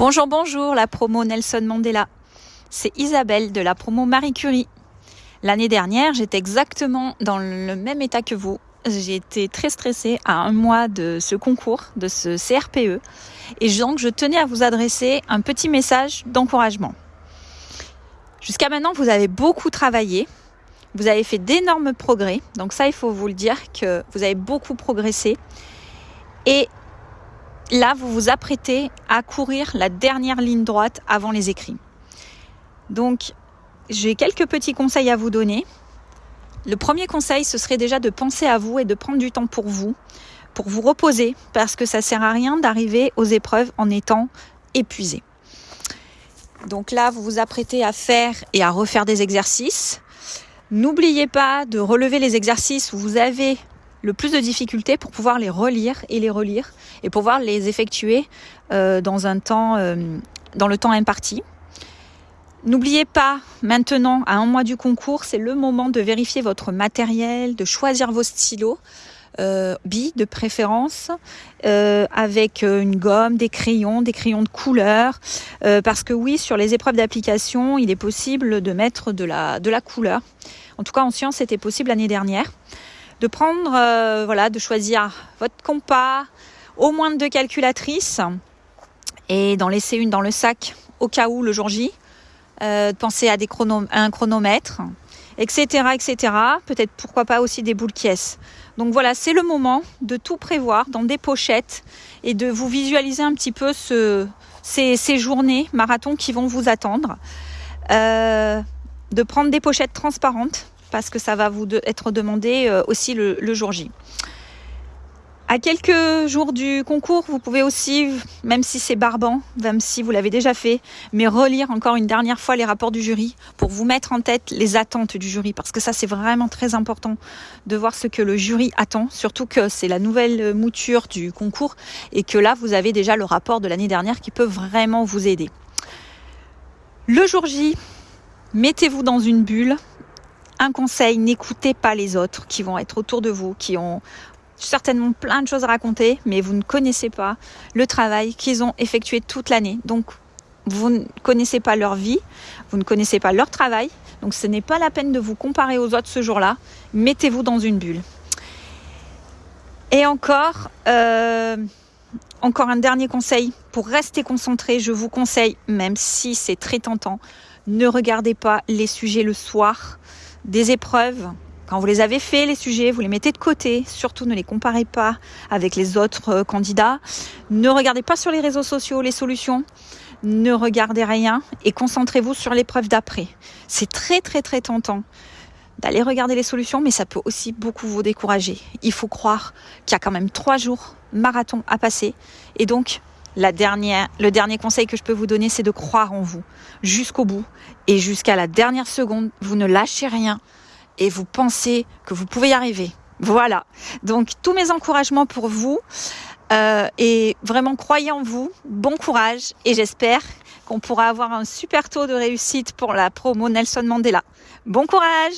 Bonjour, bonjour, la promo Nelson Mandela. C'est Isabelle de la promo Marie Curie. L'année dernière, j'étais exactement dans le même état que vous. J'ai été très stressée à un mois de ce concours, de ce CRPE. Et donc, je tenais à vous adresser un petit message d'encouragement. Jusqu'à maintenant, vous avez beaucoup travaillé. Vous avez fait d'énormes progrès. Donc ça, il faut vous le dire que vous avez beaucoup progressé. Et là, vous vous apprêtez à courir la dernière ligne droite avant les écrits. Donc, j'ai quelques petits conseils à vous donner. Le premier conseil, ce serait déjà de penser à vous et de prendre du temps pour vous, pour vous reposer, parce que ça sert à rien d'arriver aux épreuves en étant épuisé. Donc là, vous vous apprêtez à faire et à refaire des exercices. N'oubliez pas de relever les exercices où vous avez le plus de difficultés pour pouvoir les relire et les relire et pouvoir les effectuer euh, dans un temps, euh, dans le temps imparti. N'oubliez pas, maintenant, à un mois du concours, c'est le moment de vérifier votre matériel, de choisir vos stylos, euh, billes de préférence, euh, avec une gomme, des crayons, des crayons de couleur, parce que oui, sur les épreuves d'application, il est possible de mettre de la, de la couleur. En tout cas, en sciences, c'était possible l'année dernière de prendre, euh, voilà, de choisir votre compas, au moins deux calculatrices et d'en laisser une dans le sac au cas où le jour J. Euh, de penser à, un chronomètre, etc., etc. Peut-être pourquoi pas aussi des boules caisses. Donc voilà, c'est le moment de tout prévoir dans des pochettes et de vous visualiser un petit peu ce, ces, ces, journées marathon qui vont vous attendre. Euh, de prendre des pochettes transparentes parce que ça va vous être demandé euh, aussi le, jour J. À quelques jours du concours, vous pouvez aussi, même si c'est barbant, même si vous l'avez déjà fait, mais relire encore une dernière fois les rapports du jury pour vous mettre en tête les attentes du jury, parce que ça c'est vraiment très important de voir ce que le jury attend, surtout que c'est la nouvelle mouture du concours et que là vous avez déjà le rapport de l'année dernière qui peut vraiment vous aider. Le jour J, mettez-vous dans une bulle, un conseil, n'écoutez pas les autres qui vont être autour de vous, qui ont certainement plein de choses à raconter, mais vous ne connaissez pas le travail qu'ils ont effectué toute l'année. Donc, vous ne connaissez pas leur vie, vous ne connaissez pas leur travail, donc ce n'est pas la peine de vous comparer aux autres ce jour-là. Mettez-vous dans une bulle. Et encore, euh, encore un dernier conseil pour rester concentré. Je vous conseille, même si c'est très tentant, ne regardez pas les sujets le soir des épreuves. Quand vous les avez fait, les sujets, vous les mettez de côté. Surtout, ne les comparez pas avec les autres euh, candidats. Ne regardez pas sur les réseaux sociaux les solutions. Ne regardez rien et concentrez-vous sur l'épreuve d'après. C'est très, très, très tentant d'aller regarder les solutions, mais ça peut aussi beaucoup vous décourager. Il faut croire qu'il y a quand même trois jours marathon à passer. Et donc, la dernière, le dernier conseil que je peux vous donner, c'est de croire en vous jusqu'au bout et jusqu'à la dernière seconde. Vous ne lâchez rien et vous pensez que vous pouvez y arriver. Voilà. Donc tous mes encouragements pour vous euh, et vraiment croyez en vous. Bon courage et j'espère qu'on pourra avoir un super taux de réussite pour la promo Nelson Mandela. Bon courage